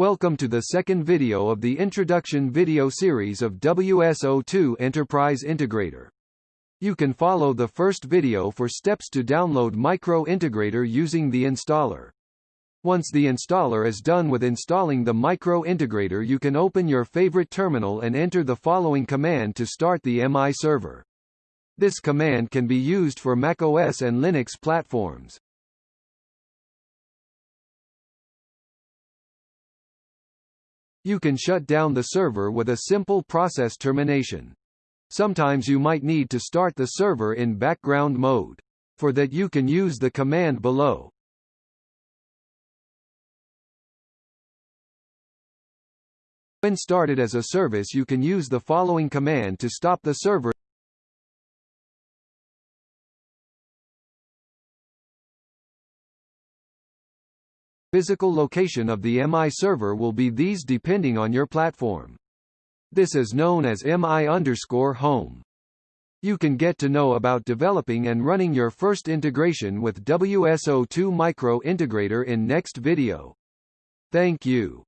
Welcome to the second video of the introduction video series of WSO2 Enterprise Integrator. You can follow the first video for steps to download Micro Integrator using the installer. Once the installer is done with installing the Micro Integrator you can open your favorite terminal and enter the following command to start the MI server. This command can be used for macOS and Linux platforms. You can shut down the server with a simple process termination. Sometimes you might need to start the server in background mode. For that you can use the command below. When started as a service you can use the following command to stop the server physical location of the MI server will be these depending on your platform. This is known as MI underscore home. You can get to know about developing and running your first integration with WSO2 Micro Integrator in next video. Thank you.